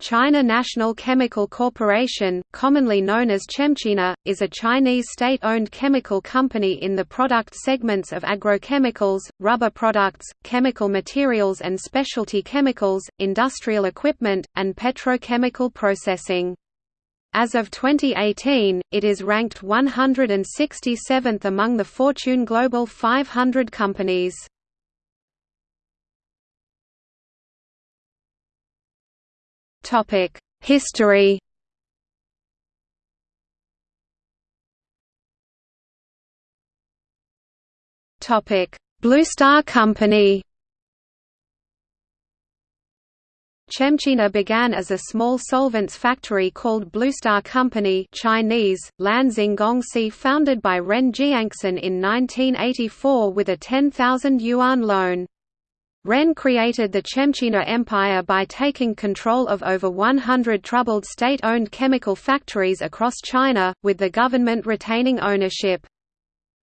China National Chemical Corporation, commonly known as Chemchina, is a Chinese state-owned chemical company in the product segments of agrochemicals, rubber products, chemical materials and specialty chemicals, industrial equipment, and petrochemical processing. As of 2018, it is ranked 167th among the Fortune Global 500 companies. Topic: History. Topic: Blue Star Company. Chemchina began as a small solvents factory called Blue Star Company Chinese, Gongxi founded by Ren Jianxin in 1984 with a 10,000 yuan loan. Ren created the Chemchina Empire by taking control of over 100 troubled state-owned chemical factories across China, with the government retaining ownership.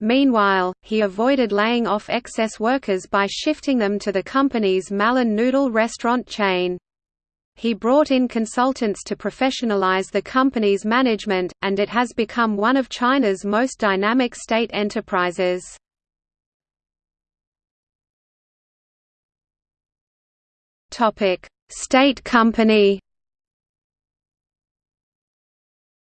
Meanwhile, he avoided laying off excess workers by shifting them to the company's Malan Noodle restaurant chain. He brought in consultants to professionalize the company's management, and it has become one of China's most dynamic state enterprises. State company.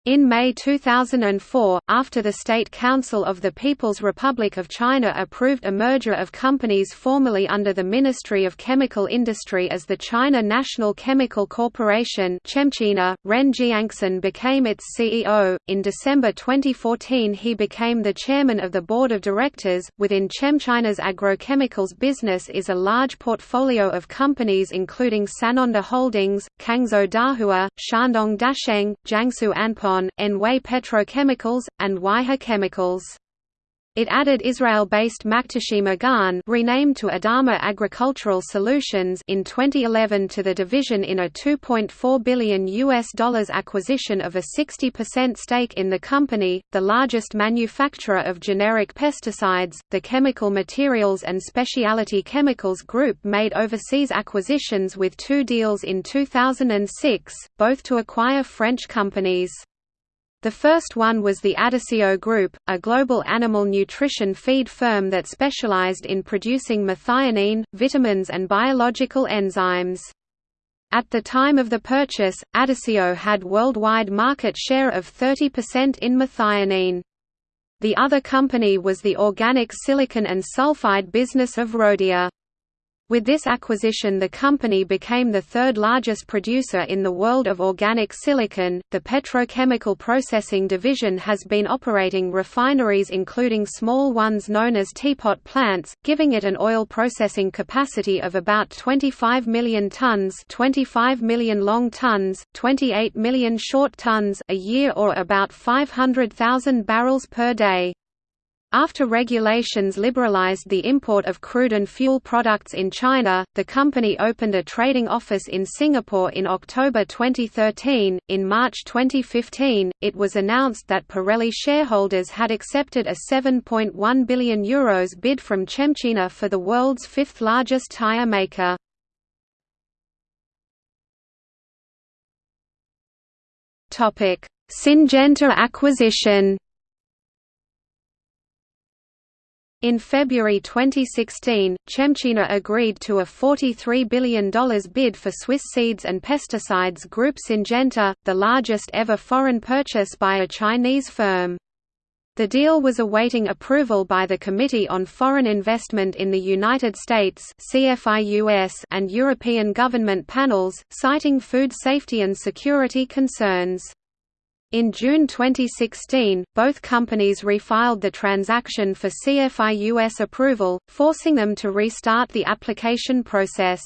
In May 2004, after the State Council of the People's Republic of China approved a merger of companies formerly under the Ministry of Chemical Industry as the China National Chemical Corporation Chemchina, Ren Jianxin became its CEO. In December 2014 he became the chairman of the board of directors. Within Chemchina's agrochemicals business is a large portfolio of companies including Sanonda Holdings, Cangzhou Dahua, Shandong Dasheng, Jiangsu Anpon Anhui Petrochemicals, and Huaihe Chemicals. It added Israel-based Makhteshim Agan renamed to Adama Agricultural Solutions in 2011 to the division in a 2.4 billion US dollars acquisition of a 60% stake in the company, the largest manufacturer of generic pesticides. The Chemical Materials and Specialty Chemicals Group made overseas acquisitions with two deals in 2006, both to acquire French companies. The first one was the Adisseo Group, a global animal nutrition feed firm that specialized in producing methionine, vitamins and biological enzymes. At the time of the purchase, Adisseo had worldwide market share of 30% in methionine. The other company was the organic silicon and sulfide business of Rhodia. With this acquisition, the company became the third largest producer in the world of organic silicon. The petrochemical processing division has been operating refineries, including small ones known as teapot plants, giving it an oil processing capacity of about 25 million tons, 25 million long tons, 28 million short tons a year, or about 500,000 barrels per day. After regulations liberalized the import of crude and fuel products in China, the company opened a trading office in Singapore in October 2013. In March 2015, it was announced that Pirelli shareholders had accepted a 7.1 billion euros bid from Chemchina for the world's fifth largest tire maker. Syngenta acquisition In February 2016, Chemchina agreed to a $43 billion bid for Swiss seeds and pesticides group Syngenta, the largest ever foreign purchase by a Chinese firm. The deal was awaiting approval by the Committee on Foreign Investment in the United States and European government panels, citing food safety and security concerns. In June 2016, both companies refiled the transaction for CFIUS approval, forcing them to restart the application process.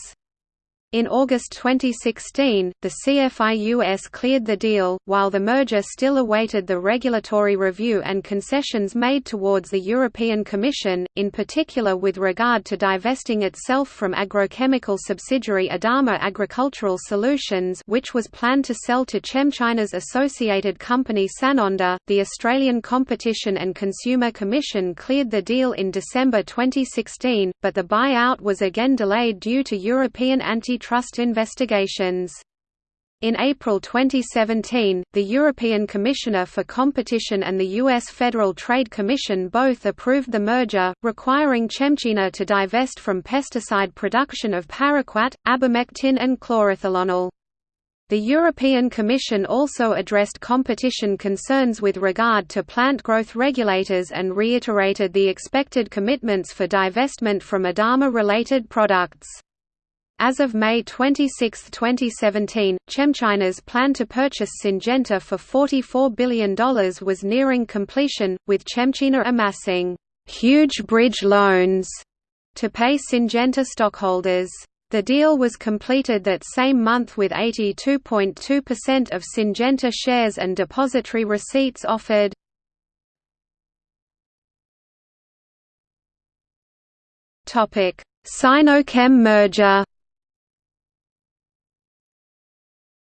In August 2016, the CFIUS cleared the deal, while the merger still awaited the regulatory review and concessions made towards the European Commission, in particular with regard to divesting itself from agrochemical subsidiary Adama Agricultural Solutions which was planned to sell to Chemchina's associated company Sanonda. The Australian Competition and Consumer Commission cleared the deal in December 2016, but the buyout was again delayed due to European anti antitrust investigations. In April 2017, the European Commissioner for Competition and the U.S. Federal Trade Commission both approved the merger, requiring Chemchina to divest from pesticide production of paraquat, abamectin and chlorothalonil. The European Commission also addressed competition concerns with regard to plant growth regulators and reiterated the expected commitments for divestment from Adama-related products. As of May 26, 2017, ChemChina's plan to purchase Syngenta for $44 billion was nearing completion, with ChemChina amassing «huge bridge loans» to pay Syngenta stockholders. The deal was completed that same month with 82.2% of Syngenta shares and depository receipts offered. Sinochem merger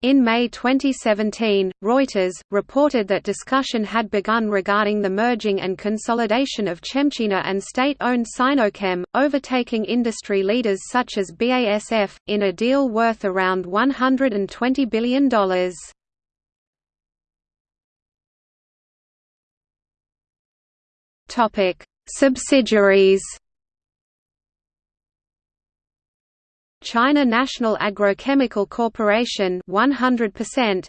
In May 2017, Reuters, reported that discussion had begun regarding the merging and consolidation of Chemchina and state-owned Sinochem, overtaking industry leaders such as BASF, in a deal worth around $120 billion. Subsidiaries China National Agrochemical Corporation 100%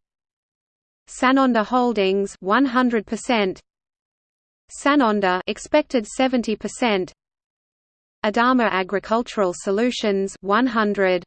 Sanonda Holdings 100% Sanonda expected 70% Adama Agricultural Solutions 100